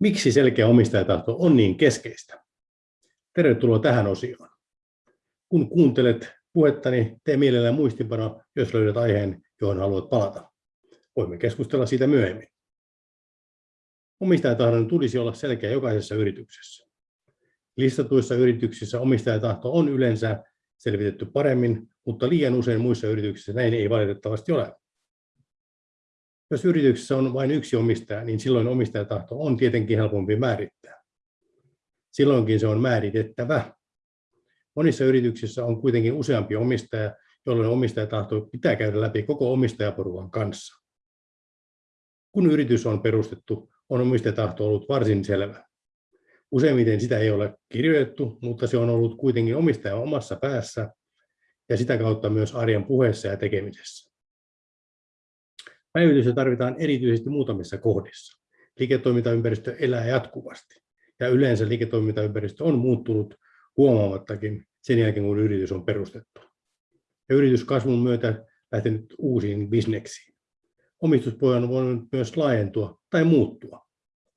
Miksi selkeä omistajatahto on niin keskeistä? Tervetuloa tähän osioon. Kun kuuntelet puhettani, tee mielellään muistinpano, jos löydät aiheen, johon haluat palata. Voimme keskustella siitä myöhemmin. Omistajatahdon tulisi olla selkeä jokaisessa yrityksessä. Listatuissa yrityksissä omistajatahto on yleensä selvitetty paremmin, mutta liian usein muissa yrityksissä näin ei valitettavasti ole. Jos yrityksessä on vain yksi omistaja, niin silloin omistajatahto on tietenkin helpompi määrittää. Silloinkin se on määritettävä. Monissa yrityksissä on kuitenkin useampi omistaja, jolloin omistajatahto pitää käydä läpi koko omistajaporukan kanssa. Kun yritys on perustettu, on omistajatahto ollut varsin selvä. Useimmiten sitä ei ole kirjoitettu, mutta se on ollut kuitenkin omistajan omassa päässä ja sitä kautta myös arjen puheessa ja tekemisessä. Päivitystä tarvitaan erityisesti muutamissa kohdissa. Liiketoimintaympäristö elää jatkuvasti ja yleensä liiketoimintaympäristö on muuttunut huomaamattakin sen jälkeen, kun yritys on perustettu. Ja yrityskasvun myötä lähtenyt uusiin bisneksiin. Omistuspohja on voinut myös laajentua tai muuttua.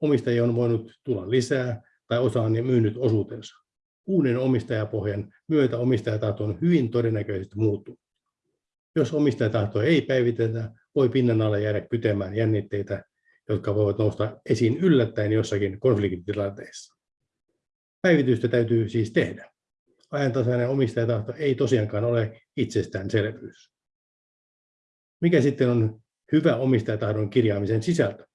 Omistajia on voinut tulla lisää tai osa on myynyt osuutensa. Uuden omistajapohjan myötä omistajatahto on hyvin todennäköisesti muuttunut. Jos omistajatahtoa ei päivitetä, voi pinnan alle jäädä kytemään jännitteitä, jotka voivat nousta esiin yllättäen jossakin konfliktitilanteessa. Päivitystä täytyy siis tehdä. Ajantasainen omistajatahto ei tosiaankaan ole itsestäänselvyys. Mikä sitten on hyvä omistajatahdon kirjaamisen sisältö?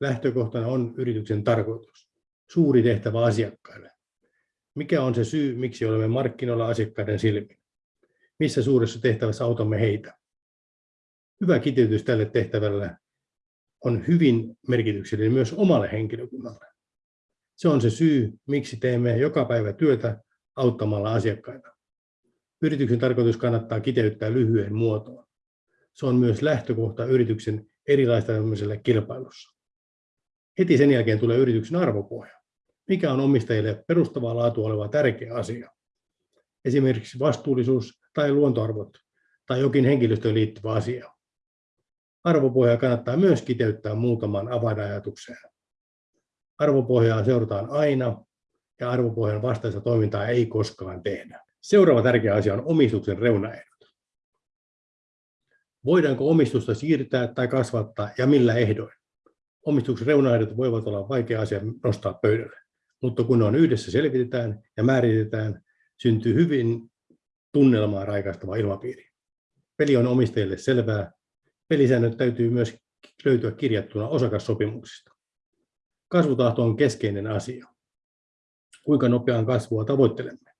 Lähtökohtana on yrityksen tarkoitus. Suuri tehtävä asiakkaille. Mikä on se syy, miksi olemme markkinoilla asiakkaiden silmin? Missä suuressa tehtävässä autamme heitä? Hyvä kiteytys tälle tehtävälle on hyvin merkityksellinen myös omalle henkilökunnalle. Se on se syy, miksi teemme joka päivä työtä auttamalla asiakkaita. Yrityksen tarkoitus kannattaa kiteyttää lyhyen muotoon. Se on myös lähtökohta yrityksen erilaistamiselle kilpailussa. Heti sen jälkeen tulee yrityksen arvopohja. Mikä on omistajille perustavaa laatua oleva tärkeä asia? Esimerkiksi vastuullisuus tai luontoarvot tai jokin henkilöstöön liittyvä asia. Arvopohjaa kannattaa myös kiteyttää muutaman avainajatukseen. Arvopohjaa seurataan aina ja arvopohjan vastaista toimintaa ei koskaan tehdä. Seuraava tärkeä asia on omistuksen reunaehdot. Voidaanko omistusta siirtää tai kasvattaa ja millä ehdoin? Omistuksen reunaehdot voivat olla vaikea asia nostaa pöydälle, mutta kun ne on yhdessä selvitetään ja määritetään, syntyy hyvin tunnelmaa raikastava ilmapiiri. Peli on omistajille selvää Pelisäännöt täytyy myös löytyä kirjattuna osakassopimuksista. Kasvutahto on keskeinen asia. Kuinka nopeaan kasvua tavoittelemme?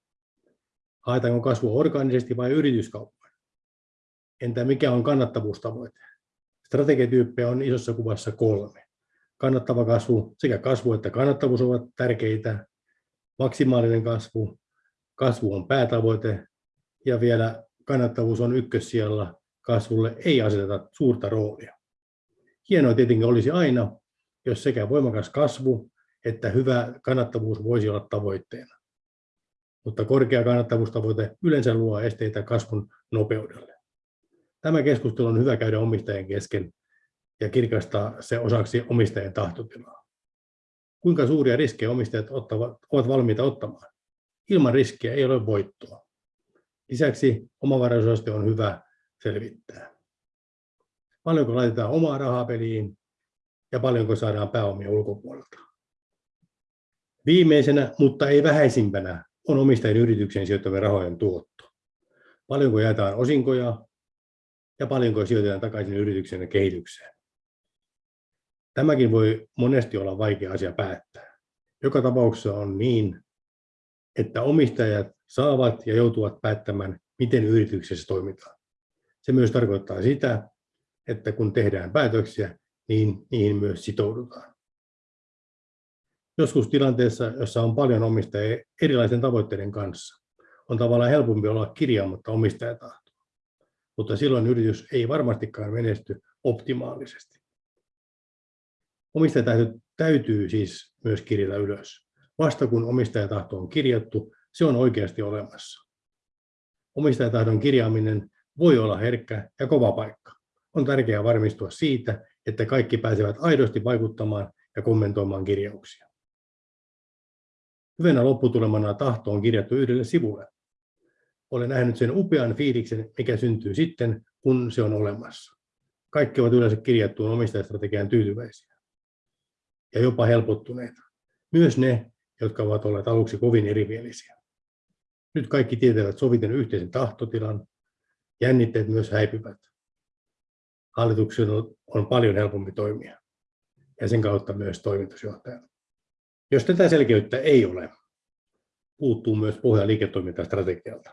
Haetaanko kasvua orgaanisesti vai yrityskauppoin? Entä mikä on kannattavuustavoite? Strategiatyyppejä on isossa kuvassa kolme. Kannattava kasvu, sekä kasvu että kannattavuus ovat tärkeitä. Maksimaalinen kasvu, kasvu on päätavoite ja vielä kannattavuus on ykkössijalla kasvulle ei aseteta suurta roolia. Hienoa tietenkin olisi aina, jos sekä voimakas kasvu että hyvä kannattavuus voisi olla tavoitteena. Mutta korkea kannattavuustavoite yleensä luo esteitä kasvun nopeudelle. Tämä keskustelu on hyvä käydä omistajien kesken ja kirkastaa se osaksi omistajien tahtotilaa. Kuinka suuria riskejä omistajat ottavat, ovat valmiita ottamaan? Ilman riskiä ei ole voittoa. Lisäksi omavaraisuusaste on hyvä selvittää. Paljonko laitetaan omaa rahaa peliin ja paljonko saadaan pääomia ulkopuolelta. Viimeisenä, mutta ei vähäisimpänä, on omistajien yritykseen sijoittavien rahojen tuotto. Paljonko jaetaan osinkoja ja paljonko sijoitetaan takaisin yrityksen kehitykseen. Tämäkin voi monesti olla vaikea asia päättää. Joka tapauksessa on niin, että omistajat saavat ja joutuvat päättämään, miten yrityksessä toimitaan. Se myös tarkoittaa sitä, että kun tehdään päätöksiä, niin niihin myös sitoudutaan. Joskus tilanteessa, jossa on paljon omistajia erilaisten tavoitteiden kanssa, on tavallaan helpompi olla kirjaamatta omistajatahtoa. Mutta silloin yritys ei varmastikaan menesty optimaalisesti. Omistajatahto täytyy siis myös kirjata ylös. Vasta kun omistajatahto on kirjattu, se on oikeasti olemassa. Omistajatahdon kirjaaminen voi olla herkkä ja kova paikka. On tärkeää varmistua siitä, että kaikki pääsevät aidosti vaikuttamaan ja kommentoimaan kirjauksia. Hyvänä lopputulemana tahto on kirjattu yhdelle sivulle. Olen nähnyt sen upean fiiliksen, mikä syntyy sitten, kun se on olemassa. Kaikki ovat yleensä kirjattuun omistajastrategiaan tyytyväisiä ja jopa helpottuneita. Myös ne, jotka ovat olleet aluksi kovin erimielisiä. Nyt kaikki tietävät soviten yhteisen tahtotilan, jännitteet myös häipyvät. Hallituksen on paljon helpompi toimia ja sen kautta myös toimitusjohtajan. Jos tätä selkeyttä ei ole, puuttuu myös pohja liiketoimintastrategialta.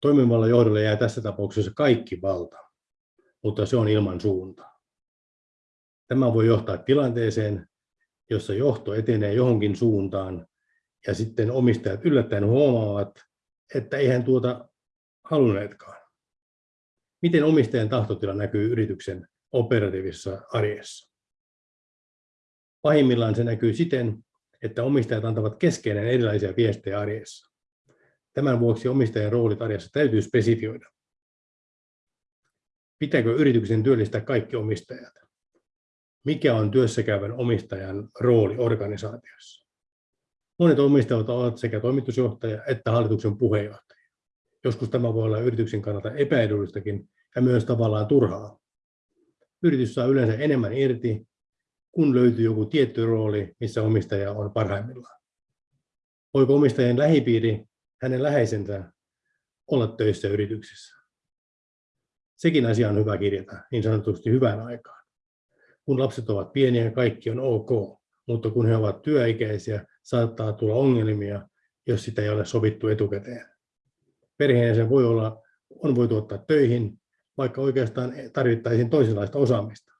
Toimivalla johdolla jää tässä tapauksessa kaikki valta, mutta se on ilman suuntaa. Tämä voi johtaa tilanteeseen, jossa johto etenee johonkin suuntaan ja sitten omistajat yllättäen huomaavat, että eihän tuota halunneetkaan. Miten omistajan tahtotila näkyy yrityksen operatiivisessa arjessa? Pahimmillaan se näkyy siten, että omistajat antavat keskeinen erilaisia viestejä arjessa. Tämän vuoksi omistajan roolit arjessa täytyy spesifioida. Pitääkö yrityksen työllistää kaikki omistajat? Mikä on työssäkäyvän omistajan rooli organisaatiossa? Monet omistajat ovat sekä toimitusjohtaja että hallituksen puheenjohtaja. Joskus tämä voi olla yrityksen kannalta epäedullistakin ja myös tavallaan turhaa. Yritys saa yleensä enemmän irti, kun löytyy joku tietty rooli, missä omistaja on parhaimmillaan. Voiko omistajien lähipiiri, hänen läheisensä, olla töissä yrityksessä? Sekin asia on hyvä kirjata, niin sanotusti hyvään aikaan. Kun lapset ovat pieniä, kaikki on ok, mutta kun he ovat työikäisiä, saattaa tulla ongelmia, jos sitä ei ole sovittu etukäteen. Perheenjäsen voi olla, on voitu ottaa töihin, vaikka oikeastaan tarvittaisiin toisenlaista osaamista.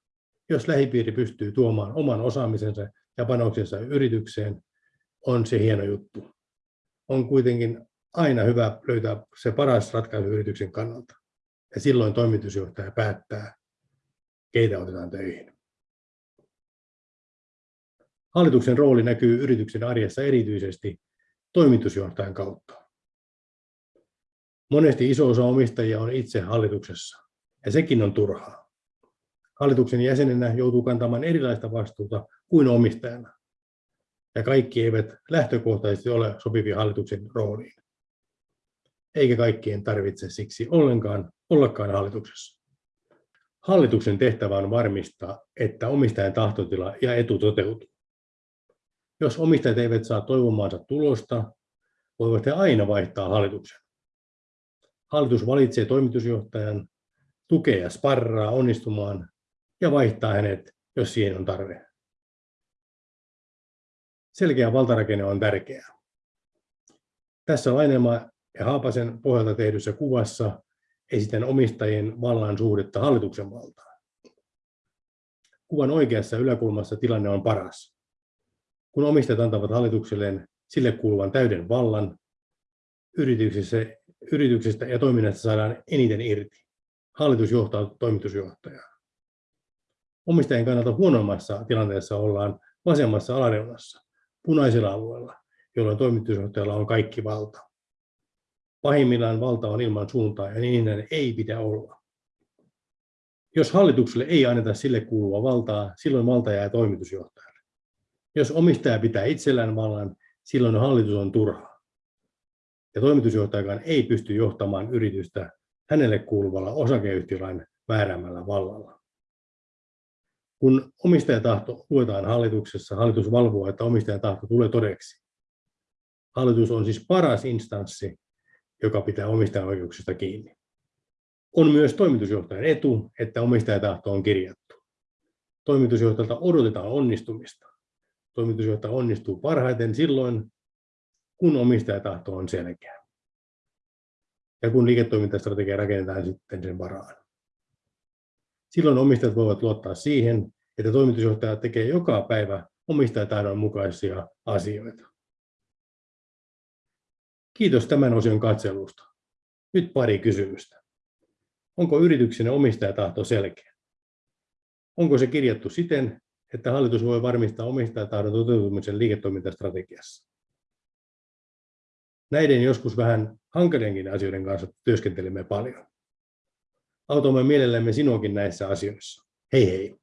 Jos lähipiiri pystyy tuomaan oman osaamisensa ja panoksensa yritykseen, on se hieno juttu. On kuitenkin aina hyvä löytää se paras ratkaisu yrityksen kannalta. Ja silloin toimitusjohtaja päättää, keitä otetaan töihin. Hallituksen rooli näkyy yrityksen arjessa erityisesti toimitusjohtajan kautta. Monesti iso osa omistajia on itse hallituksessa, ja sekin on turhaa. Hallituksen jäsenenä joutuu kantamaan erilaista vastuuta kuin omistajana, ja kaikki eivät lähtökohtaisesti ole sopivia hallituksen rooliin. Eikä kaikkien tarvitse siksi ollenkaan ollakaan hallituksessa. Hallituksen tehtävä on varmistaa, että omistajan tahtotila ja etu toteutuu. Jos omistajat eivät saa toivomaansa tulosta, voivat he aina vaihtaa hallituksen. Hallitus valitsee toimitusjohtajan, tukee ja sparraa onnistumaan ja vaihtaa hänet, jos siihen on tarve. Selkeä valtarakenne on tärkeää. Tässä Lainema ja Haapasen pohjalta tehdyssä kuvassa esitän omistajien vallan suhdetta hallituksen valtaan. Kuvan oikeassa yläkulmassa tilanne on paras kun omistajat antavat hallitukselleen sille kuuluvan täyden vallan, yrityksestä ja toiminnasta saadaan eniten irti. Hallitus johtaa toimitusjohtajaa. Omistajien kannalta huonommassa tilanteessa ollaan vasemmassa alareunassa, punaisella alueella, jolloin toimitusjohtajalla on kaikki valta. Pahimmillaan valta on ilman suuntaa ja niin ei pidä olla. Jos hallitukselle ei anneta sille kuuluvaa valtaa, silloin valta jää toimitusjohtajalle. Jos omistaja pitää itsellään vallan, silloin hallitus on turha. Ja toimitusjohtajakaan ei pysty johtamaan yritystä hänelle kuuluvalla osakeyhtiölain määräämällä vallalla. Kun omistajatahto luetaan hallituksessa, hallitus valvoo, että omistajatahto tulee todeksi. Hallitus on siis paras instanssi, joka pitää omistajan oikeuksista kiinni. On myös toimitusjohtajan etu, että omistajatahto on kirjattu. Toimitusjohtajalta odotetaan onnistumista toimitusjohtaja onnistuu parhaiten silloin, kun omistajatahto on selkeä. Ja kun liiketoimintastrategia rakennetaan sitten sen varaan. Silloin omistajat voivat luottaa siihen, että toimitusjohtaja tekee joka päivä omistajatahdon mukaisia asioita. Kiitos tämän osion katselusta. Nyt pari kysymystä. Onko yrityksen omistajatahto selkeä? Onko se kirjattu siten, että hallitus voi varmistaa omistajatahdon toteutumisen liiketoimintastrategiassa. Näiden joskus vähän hankalienkin asioiden kanssa työskentelemme paljon. Autamme mielellämme sinuakin näissä asioissa. Hei hei!